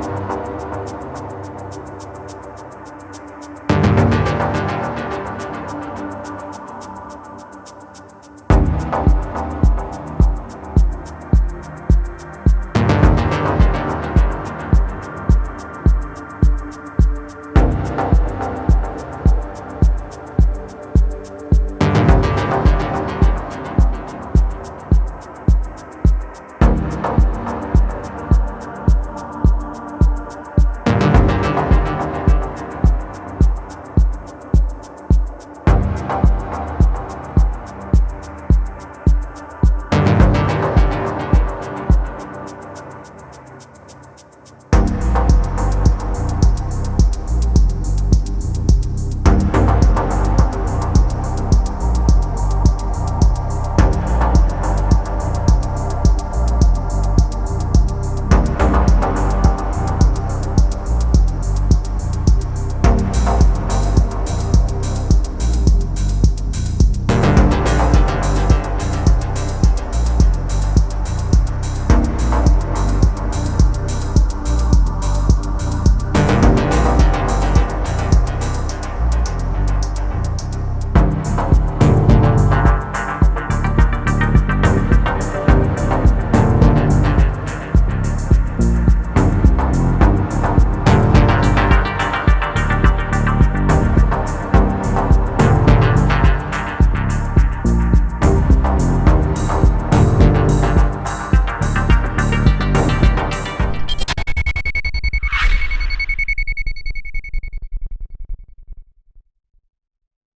Bye.